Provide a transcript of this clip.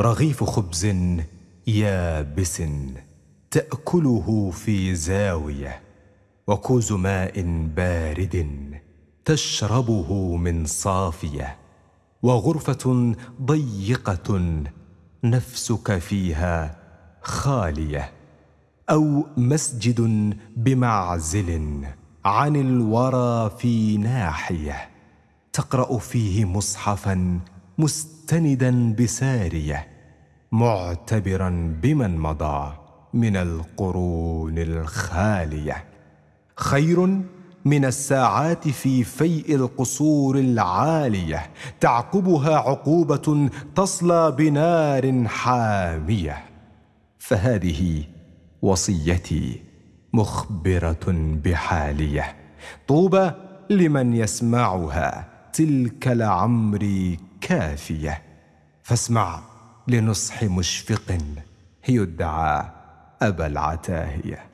رغيف خبز يابس تأكله في زاوية وكوز ماء بارد تشربه من صافية وغرفة ضيقة نفسك فيها خالية أو مسجد بمعزل عن الورى في ناحية تقرأ فيه مصحفا مستندا بسارية معتبرا بمن مضى من القرون الخالية. خير من الساعات في فيء القصور العالية تعقبها عقوبة تصلى بنار حامية. فهذه وصيتي مخبرة بحالية. طوبى لمن يسمعها تلك لعمري كافية. فاسمع لنصح مشفق يدعى أبا العتاهية.